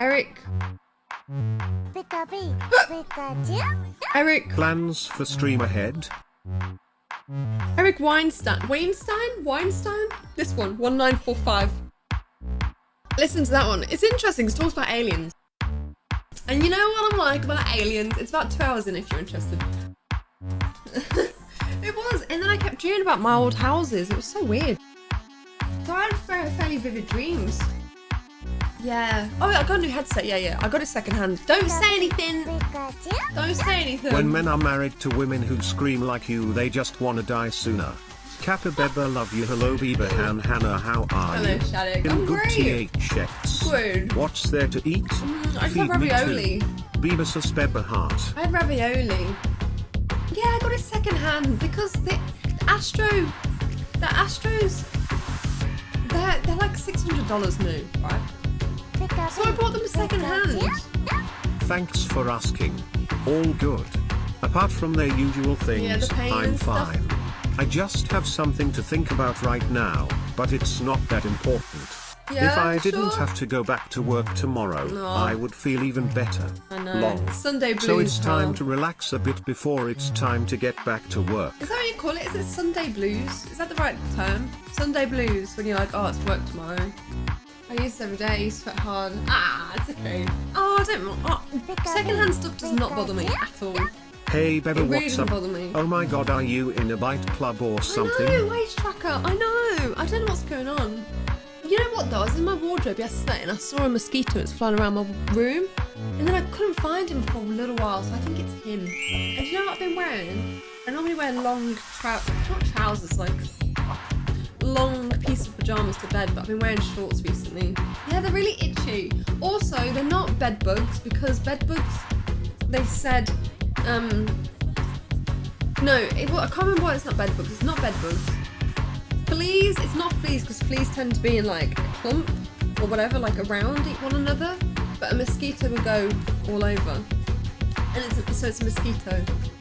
Eric. Eric. Plans for stream ahead? Eric Weinstein. Weinstein? Weinstein? This one. 1945. Listen to that one. It's interesting. It talks about aliens. And you know what I'm like about aliens? It's about two hours in if you're interested. it was. And then I kept dreaming about my old houses. It was so weird. So I had fairly vivid dreams. Yeah. Oh, I got a new headset. Yeah, yeah. I got it secondhand. Don't say anything. Don't say anything. When men are married to women who scream like you, they just wanna die sooner. Capybara love you. Hello, Beba Han Hannah. How are Hello, you? Hello, In I'm good great. THX. Good. What's there to eat? Mm, I just Feed had me ravioli. too. Beavis Beba Heart. I had ravioli. Yeah, I got it second hand because the Astro, the Astros, they're they're like six hundred dollars new, right? So I bought them second hand. Thanks for asking. All good. Apart from their usual things, Yeah, the I'm and stuff. fine. I just have something to think about right now, but it's not that important. Yeah, if I didn't sure. have to go back to work tomorrow, No. I would feel even better. I know. Long. Sunday blues. So it's time to relax a bit before it's time to get back to work. Is that what you call it? Is it Sunday blues? Is that the right term? Sunday blues when you're like, oh, it's work tomorrow. I use it every day. I used to sweat hard. Ah, it's okay. Oh, I don't. Oh, secondhand stuff does not bother me at all. Hey Beba, really what's up? bother me. Oh my god, are you in a bite club or something? I know, wage tracker. I know. I don't know what's going on. You know what though? I was in my wardrobe yesterday and I saw a mosquito that's flying around my room, and then I couldn't find him for a little while, so I think it's him. And do you know what I've been wearing? I normally wear long trou not trousers, like long piece of pajamas to bed, but I've been wearing shorts recently. Yeah, they're really itchy. Also, they're not bed bugs because bed bugs, they said, um, no, it, well, I can't remember why it's not bed bugs. It's not bed bugs. Fleas, it's not fleas because fleas tend to be in like a clump or whatever, like around one another. But a mosquito will go all over, and it's so it's a mosquito.